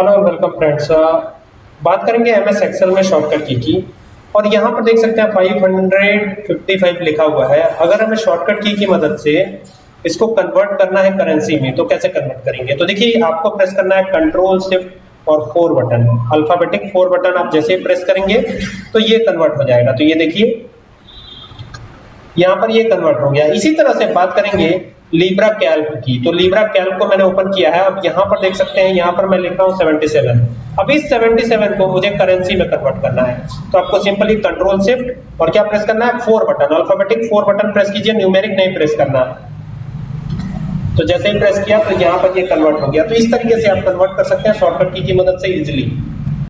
Hello welcome friends बात करेंगे M S Excel में शॉर्टकट की की। और यहाँ पर देख सकते हैं 555 लिखा हुआ है। अगर हमें शॉर्टकट की की मदद से इसको कन्वर्ट करना है करेंसी में तो कैसे कन्वर्ट करेंगे? तो देखिए, आपको प्रेस करना है कंट्रोल शिफ्ट और four button alphabetic four button आप जैसे ही प्रेस करेंगे तो ये कन्वर्ट हो जाएगा। तो ये देखिए, यहाँ पर ये कन्वर्ट हो गया। इसी तरह से बात करेंगे लीब्रा कैल्क की। तो लीब्रा कैल्क को मैंने ओपन किया है। अब यहाँ पर देख सकते हैं यहाँ पर मैं लिख रहा हूँ 77 अब इस 77 को मुझे करेंसी में कन्वर्ट करना है। तो आपको सिंपली कंट्रोल शिफ्ट और क्या प्रेस करना है? Four button alphabetic four button press कीजिए न्यूमेरिक नहीं प्रेस करना। तो जैसे ही प्रेस किया तो यहाँ पर ये कन्वर्ट हो गया। तो इस तरीके से आप कन्वर्ट कर सकते हैं शॉर्टकट की, मदद से इजिली